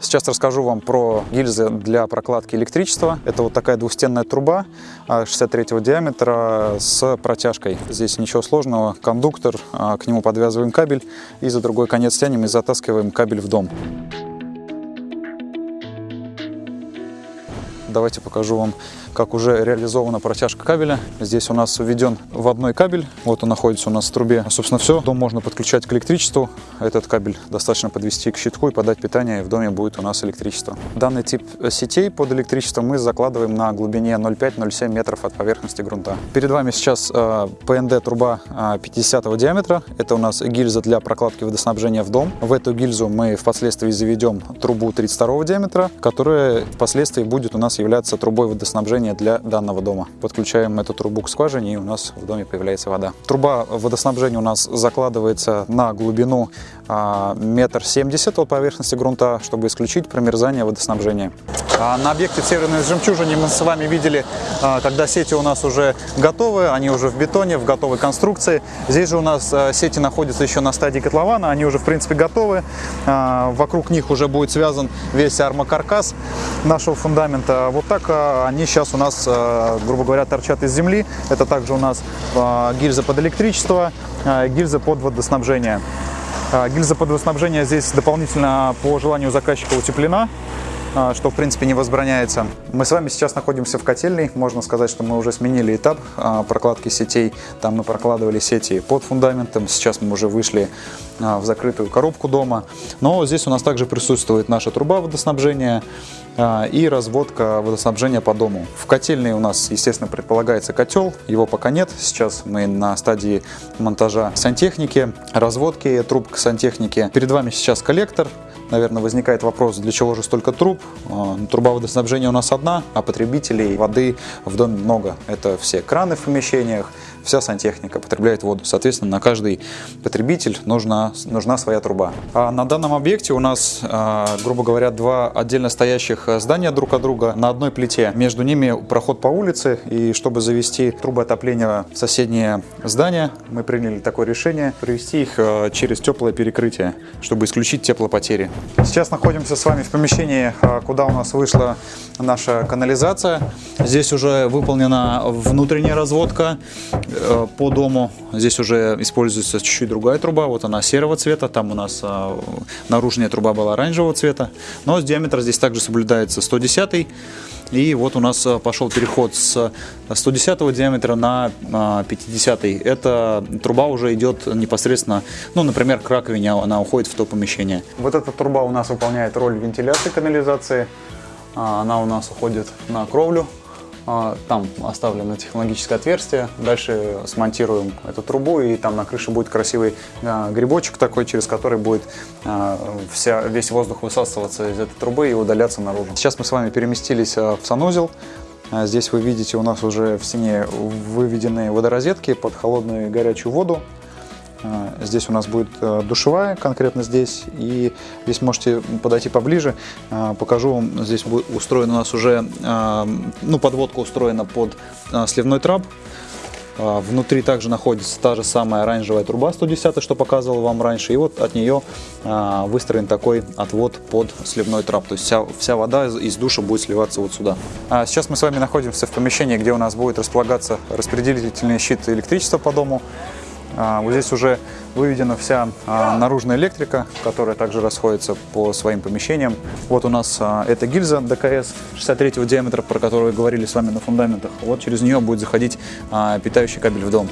Сейчас расскажу вам про гильзы для прокладки электричества. Это вот такая двухстенная труба 63 диаметра с протяжкой. Здесь ничего сложного. Кондуктор, а, к нему подвязываем кабель и за другой конец тянем и затаскиваем кабель в дом. Давайте покажу вам, как уже реализована протяжка кабеля. Здесь у нас введен вводной кабель. Вот он находится у нас в трубе. Собственно, все. Дом можно подключать к электричеству. Этот кабель достаточно подвести к щитку и подать питание, и в доме будет у нас электричество. Данный тип сетей под электричество мы закладываем на глубине 0,5-0,7 метров от поверхности грунта. Перед вами сейчас э, ПНД труба 50 э, диаметра. Это у нас гильза для прокладки водоснабжения в дом. В эту гильзу мы впоследствии заведем трубу 32 диаметра, которая впоследствии будет у нас являться трубой водоснабжения для данного дома. Подключаем эту трубу к скважине и у нас в доме появляется вода. Труба водоснабжения у нас закладывается на глубину а, метр семьдесят от поверхности грунта, чтобы исключить промерзание водоснабжения. А на объекте Северной жемчужине мы с вами видели, а, когда сети у нас уже готовы, они уже в бетоне, в готовой конструкции. Здесь же у нас сети находятся еще на стадии котлована, они уже в принципе готовы. Вокруг них уже будет связан весь армокаркас нашего фундамента. Вот так а, они сейчас у нас, а, грубо говоря, торчат из земли. Это также у нас а, гильза под электричество, гильза под водоснабжение. Гильза под водоснабжение здесь дополнительно по желанию заказчика утеплена что в принципе не возбраняется. Мы с вами сейчас находимся в котельной, можно сказать, что мы уже сменили этап прокладки сетей. Там мы прокладывали сети под фундаментом, сейчас мы уже вышли в закрытую коробку дома. Но здесь у нас также присутствует наша труба водоснабжения, а, и разводка водоснабжения по дому. В котельной у нас, естественно, предполагается котел, его пока нет. Сейчас мы на стадии монтажа сантехники, разводки труб к сантехнике. Перед вами сейчас коллектор. Наверное, возникает вопрос, для чего же столько труб? А, труба водоснабжения у нас одна, а потребителей воды в доме много. Это все краны в помещениях, вся сантехника потребляет воду. Соответственно, на каждый потребитель нужна, нужна своя труба. А на данном объекте у нас, а, грубо говоря, два отдельно стоящих здания друг от друга на одной плите. Между ними проход по улице, и чтобы завести трубы отопления в соседнее здание, мы приняли такое решение провести их а, через теплое перекрытие, чтобы исключить теплопотери. Сейчас находимся с вами в помещении, а, куда у нас вышла наша канализация. Здесь уже выполнена внутренняя разводка Э, по дому. Здесь уже используется чуть-чуть другая труба. Вот она серого цвета. Там у нас э, наружная труба была оранжевого цвета. Но диаметр здесь также соблюдается 110 и вот у нас э, пошел переход с 110 диаметра на 50. Эта труба уже идет непосредственно, ну, например, к раковине, она уходит в то помещение. Вот эта труба у нас выполняет роль вентиляции канализации. А, она у нас уходит на кровлю а, там оставлено технологическое отверстие. Дальше смонтируем эту трубу, и там на крыше будет красивый а, грибочек такой, через который будет вся, весь воздух высасываться из этой трубы и удаляться наружу. Сейчас мы с вами переместились в санузел. Здесь вы видите, у нас уже в стене выведены водорозетки под холодную и горячую воду. А, здесь у нас будет э, душевая, конкретно здесь. И здесь можете подойти поближе. А, покажу вам, здесь будет устроен у нас уже, а, ну, подводка устроена под сливной трап. Внутри также находится та же самая оранжевая труба 110, что показывал вам раньше. И вот от нее выстроен такой отвод под сливной трап. То есть вся, вся вода из душа будет сливаться вот сюда. Сейчас мы с вами находимся в помещении, где у нас будет располагаться распределительный щит электричества по дому. А, вот здесь уже выведена вся а, наружная электрика, которая также расходится по своим помещениям. Вот у нас а, эта гильза ДКС 63 диаметра, про которую говорили с вами на фундаментах. Вот через нее будет заходить питающий кабель в дом.